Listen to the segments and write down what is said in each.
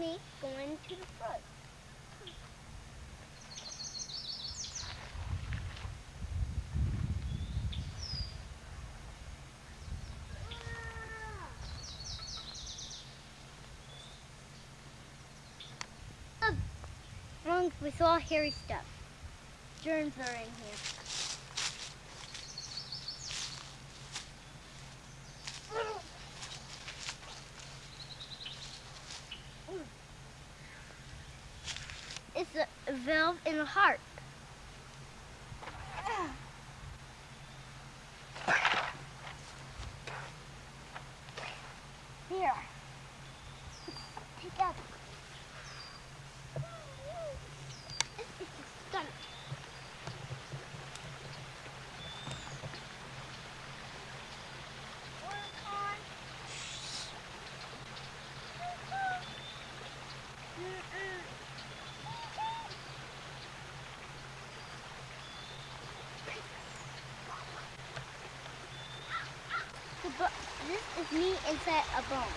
me going to the front. Ah. Um, wrong with all hairy stuff. Germs are in here. It's a valve in the heart. Here. This is me inside a bone.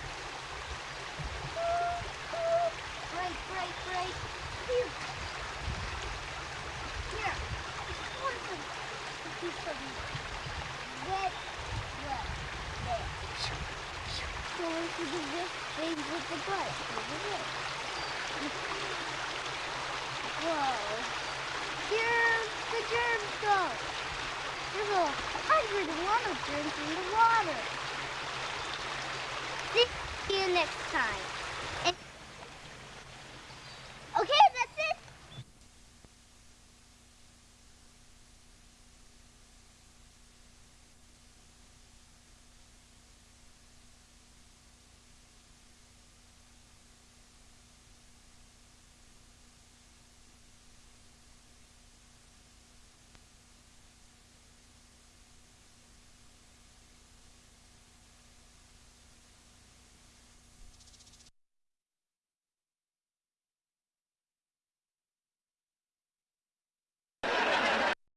Break, break, break. Here. Here. Of red. So you do this with the here. Whoa. Here the germs go. There's a hundred of germs in the water. See you next time.